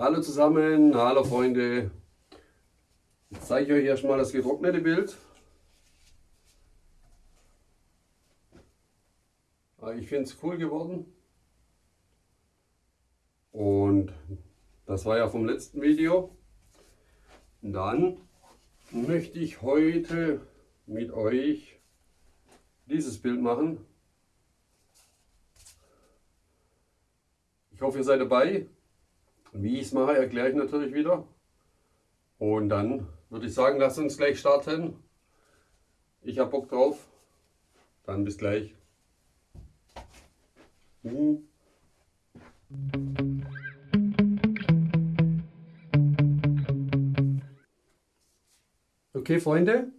Hallo zusammen, hallo Freunde. Jetzt zeige ich euch erstmal das getrocknete Bild. Ah, ich finde es cool geworden. Und das war ja vom letzten Video. Dann möchte ich heute mit euch dieses Bild machen. Ich hoffe, ihr seid dabei. Wie ich es mache, erkläre ich natürlich wieder. Und dann würde ich sagen, lasst uns gleich starten. Ich habe Bock drauf. Dann bis gleich. Mhm. Okay, Freunde.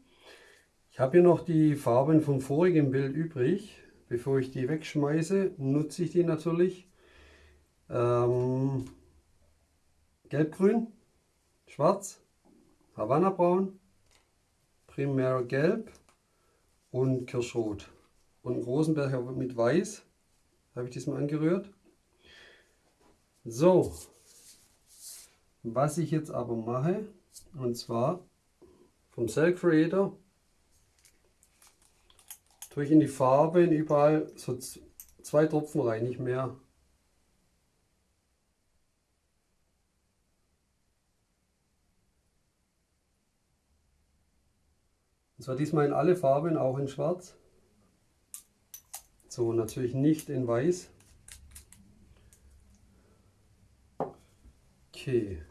Ich habe hier noch die Farben vom vorigen Bild übrig. Bevor ich die wegschmeiße, nutze ich die natürlich. Ähm, Gelbgrün, Schwarz, Havanna Braun, Primär Gelb und Kirschrot. Und einen großen Becher mit Weiß habe ich diesmal angerührt. So, was ich jetzt aber mache, und zwar vom Cell Creator, tue ich in die Farben überall so zwei Tropfen rein, nicht mehr. Und zwar diesmal in alle Farben, auch in Schwarz. So, natürlich nicht in Weiß. Okay.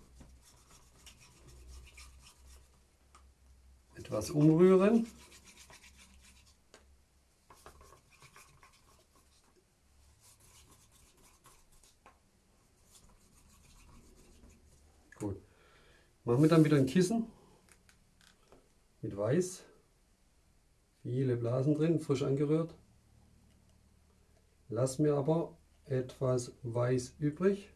Etwas umrühren. Gut. Machen wir dann wieder ein Kissen mit Weiß. Viele Blasen drin, frisch angerührt. Lass mir aber etwas Weiß übrig.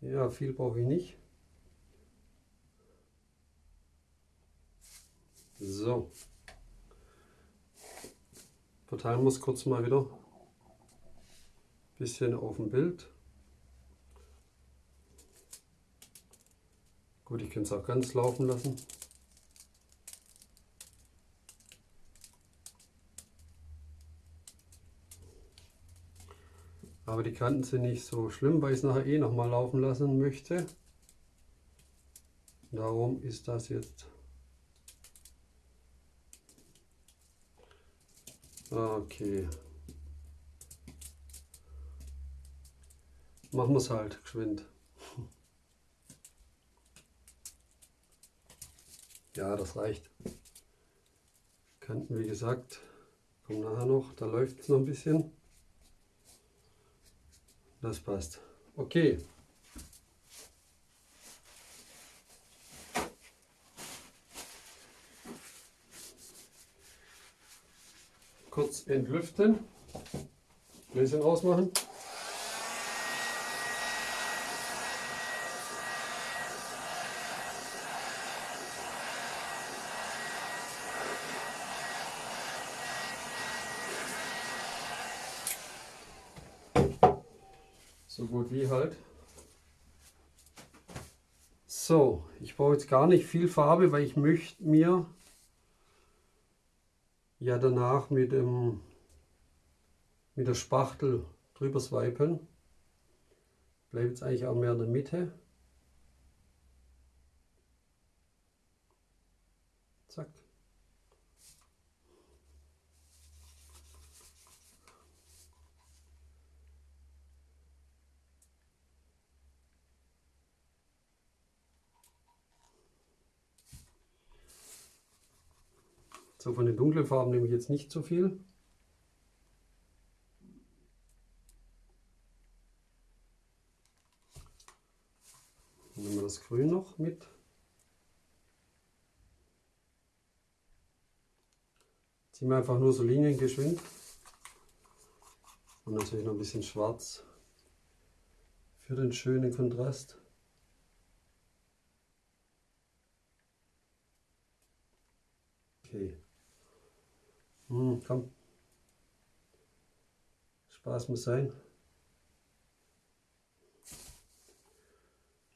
Ja, viel brauche ich nicht. So. Verteilen wir es kurz mal wieder. Bisschen auf dem Bild. Gut, ich kann es auch ganz laufen lassen. Aber die Kanten sind nicht so schlimm, weil ich es nachher eh nochmal laufen lassen möchte. Darum ist das jetzt Okay. Machen wir es halt geschwind. Ja, das reicht. Kanten, wie gesagt, kommen nachher noch. Da läuft es noch ein bisschen. Das passt. Okay. Kurz entlüften. Gläschen ausmachen. Gut wie halt. So, ich brauche jetzt gar nicht viel Farbe, weil ich möchte mir ja danach mit, dem, mit der Spachtel drüber swipen. Bleibt jetzt eigentlich auch mehr in der Mitte. So von den dunklen Farben nehme ich jetzt nicht so viel. Nehmen wir das Grün noch mit. Ziehen wir einfach nur so Linien geschwind. Und natürlich noch ein bisschen Schwarz für den schönen Kontrast. Okay. Hm, komm. Spaß muss sein.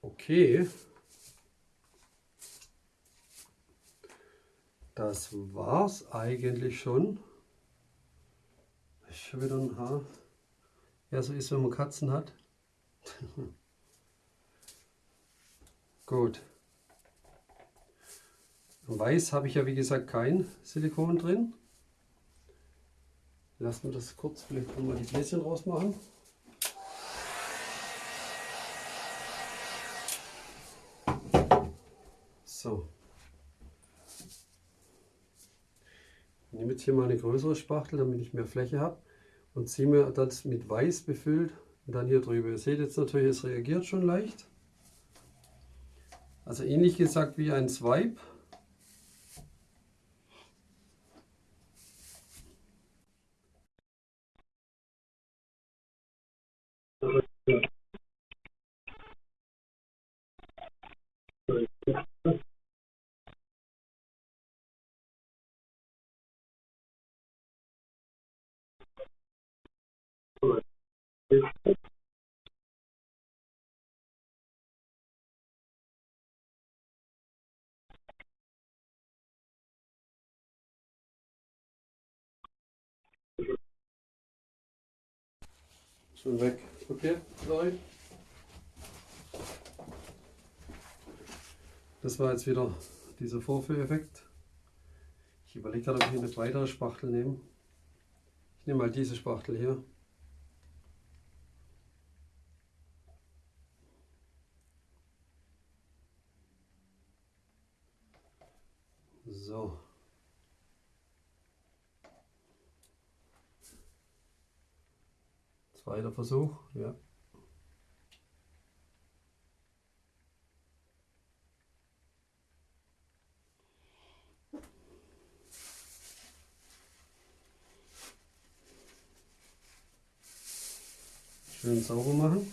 Okay. Das war's eigentlich schon. Ich schon wieder ein Haar. Ja, so ist, wenn man Katzen hat. Gut. Weiß habe ich ja wie gesagt kein Silikon drin. Lassen wir das kurz vielleicht mal die Bläschen rausmachen. So. Ich nehme jetzt hier mal eine größere Spachtel, damit ich mehr Fläche habe und ziehe mir das mit Weiß befüllt und dann hier drüber. Ihr seht jetzt natürlich, es reagiert schon leicht. Also ähnlich gesagt wie ein Swipe. Schon weg. Okay, sorry. Das war jetzt wieder dieser Vorführeffekt. Ich überlege gerade, ob ich eine weitere Spachtel nehme. Ich nehme mal diese Spachtel hier. So. Zweiter Versuch, ja. Schön sauber machen.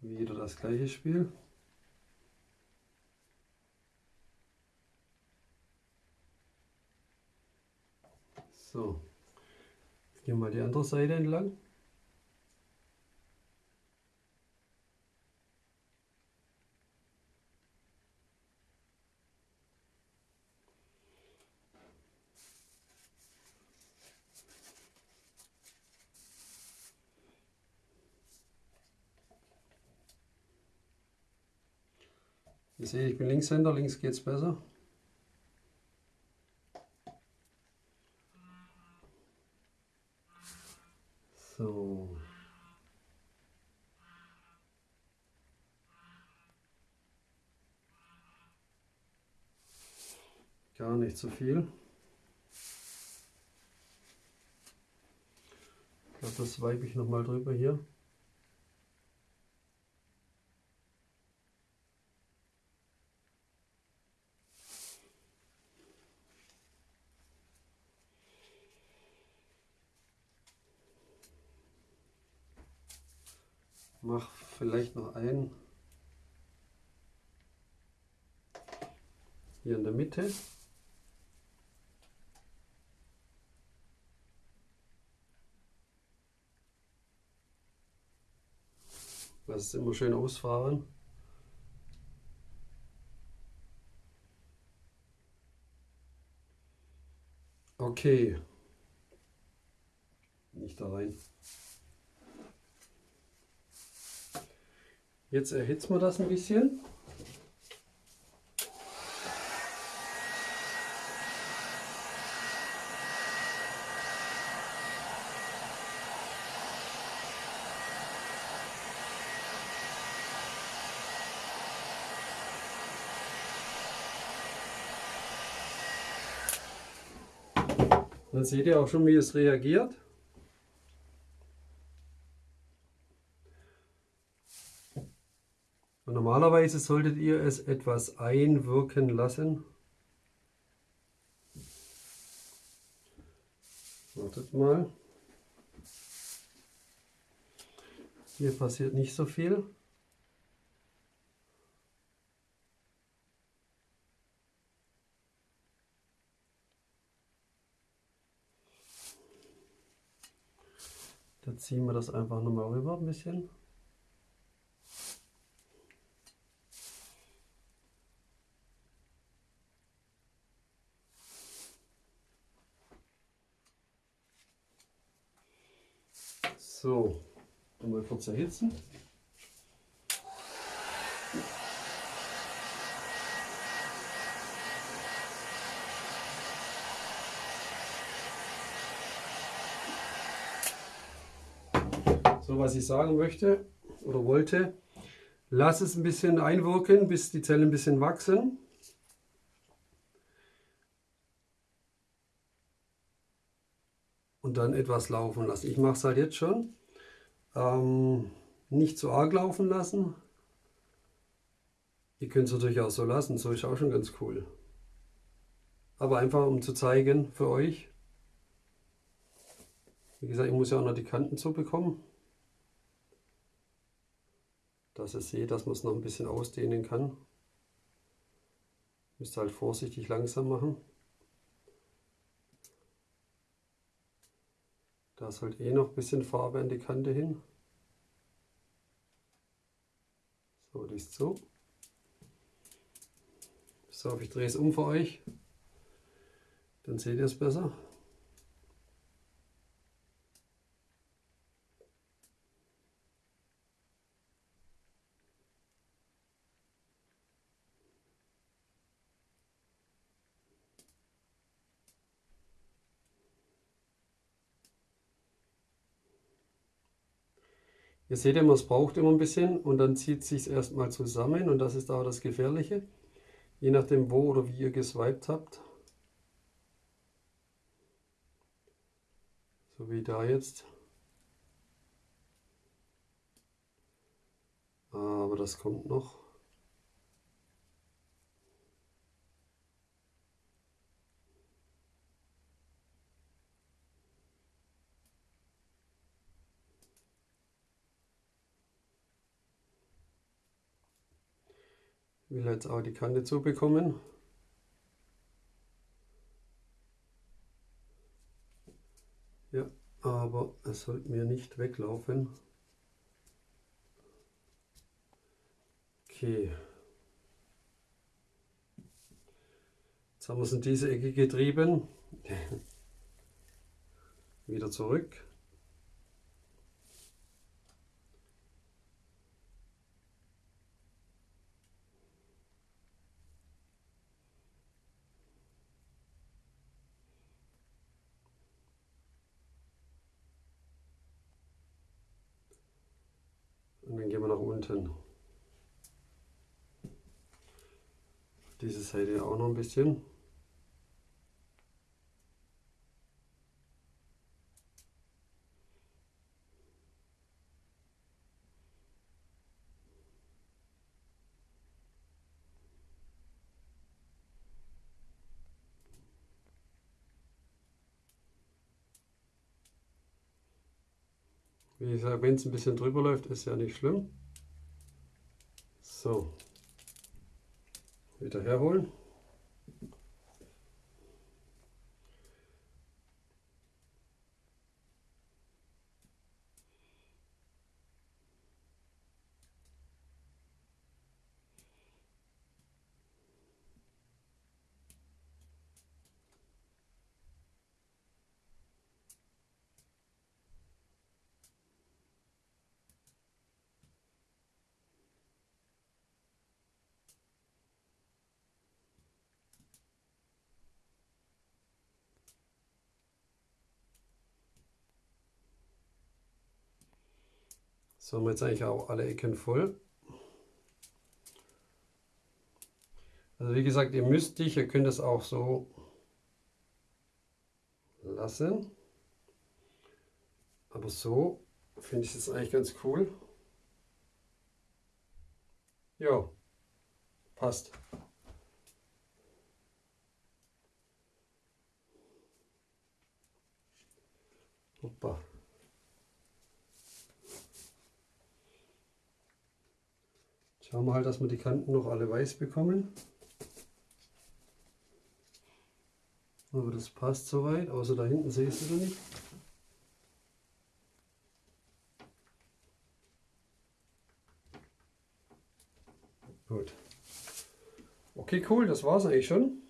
Wieder das gleiche Spiel. So, jetzt gehen wir mal die andere Seite entlang. Ihr seht, ich bin Linkshänder, links geht es besser. So. Gar nicht so viel. Ich glaube, das weibe ich noch mal drüber hier. Vielleicht noch einen hier in der Mitte. Lass es immer schön ausfahren. Okay. Nicht da rein. Jetzt erhitzen wir das ein bisschen. Dann seht ihr auch schon, wie es reagiert. Und normalerweise solltet ihr es etwas einwirken lassen. Wartet mal. Hier passiert nicht so viel. Da ziehen wir das einfach nochmal rüber ein bisschen. So, mal kurz erhitzen. So, was ich sagen möchte oder wollte, lass es ein bisschen einwirken, bis die Zellen ein bisschen wachsen. und dann etwas laufen lassen. Ich mache es halt jetzt schon. Ähm, nicht zu arg laufen lassen. Ihr könnt es natürlich auch so lassen, so ist auch schon ganz cool. Aber einfach um zu zeigen für euch. Wie gesagt, ich muss ja auch noch die Kanten zu bekommen. Dass ihr seht, dass man es noch ein bisschen ausdehnen kann. Müsst halt vorsichtig langsam machen. Da ist halt eh noch ein bisschen Farbe an die Kante hin. So, die ist so. So, ich drehe es um für euch. Dann seht ihr es besser. Ihr seht immer, es braucht immer ein bisschen und dann zieht es sich erstmal zusammen und das ist auch das Gefährliche. Je nachdem wo oder wie ihr geswiped habt. So wie da jetzt. Aber das kommt noch. Will jetzt auch die Kante zubekommen. Ja, aber es sollte mir nicht weglaufen. Okay. Jetzt haben wir es in diese Ecke getrieben. Wieder zurück. Und dann gehen wir nach unten. Diese Seite auch noch ein bisschen. Wie gesagt, wenn es ein bisschen drüber läuft, ist ja nicht schlimm. So, wieder herholen. So haben wir jetzt eigentlich auch alle Ecken voll. Also wie gesagt, ihr müsst dich, ihr könnt es auch so lassen. Aber so finde ich es eigentlich ganz cool. Ja, passt. Hoppa. Schauen wir halt, dass wir die Kanten noch alle weiß bekommen. Aber das passt soweit, außer da hinten siehst du nicht. Gut. Okay, cool, das war's eigentlich schon.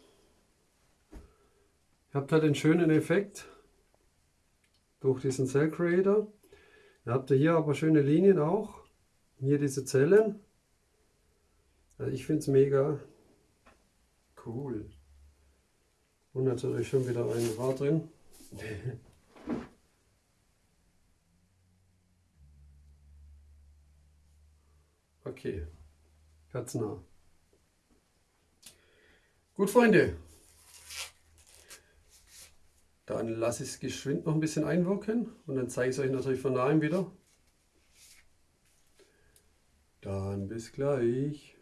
Ihr habt halt den schönen Effekt durch diesen Cell Creator. Ihr habt hier aber schöne Linien auch. Hier diese Zellen. Also ich finde es mega cool. Und natürlich schon wieder ein Rad drin. okay, ganz nah. Gut, Freunde. Dann lasse ich es geschwind noch ein bisschen einwirken und dann zeige ich es euch natürlich von nahem wieder. Dann bis gleich.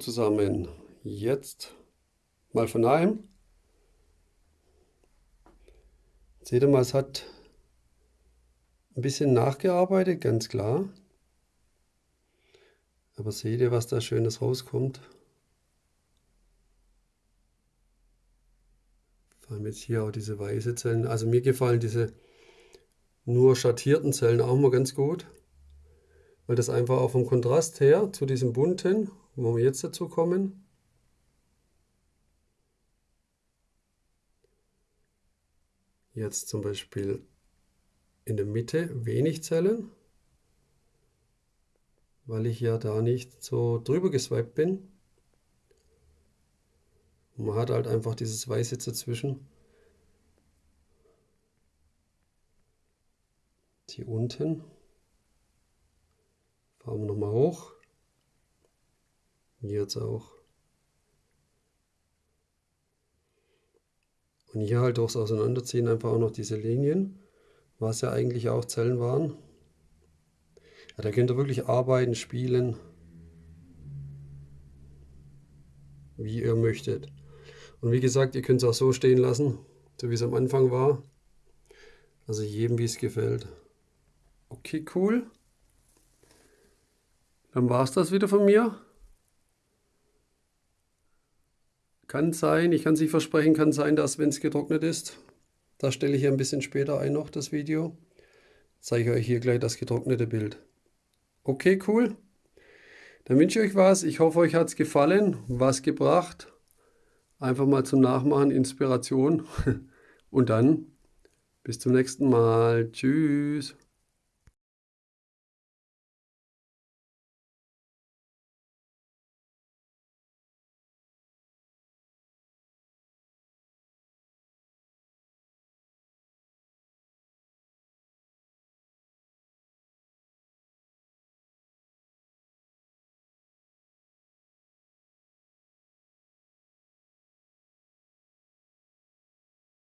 Zusammen, jetzt mal von nahem. Seht ihr mal, es hat ein bisschen nachgearbeitet, ganz klar. Aber seht ihr, was da Schönes rauskommt? Vor allem jetzt hier auch diese weiße Zellen. Also mir gefallen diese nur schattierten Zellen auch mal ganz gut. Weil das einfach auch vom Kontrast her zu diesem bunten, wo wir jetzt dazu kommen, Jetzt zum Beispiel in der Mitte wenig Zellen, weil ich ja da nicht so drüber geswiped bin. man hat halt einfach dieses Weiße dazwischen. Hier unten. Fahren wir nochmal hoch. Jetzt auch. Und hier halt durchs Auseinanderziehen einfach auch noch diese Linien, was ja eigentlich auch Zellen waren. Ja, da könnt ihr wirklich arbeiten, spielen, wie ihr möchtet. Und wie gesagt, ihr könnt es auch so stehen lassen, so wie es am Anfang war. Also jedem, wie es gefällt. Okay, cool. Dann war es das wieder von mir. Kann sein, ich kann es nicht versprechen, kann sein, dass wenn es getrocknet ist, da stelle ich ein bisschen später ein noch das Video, zeige ich euch hier gleich das getrocknete Bild. Okay, cool. Dann wünsche ich euch was. Ich hoffe, euch hat es gefallen, was gebracht. Einfach mal zum Nachmachen, Inspiration. Und dann bis zum nächsten Mal. Tschüss.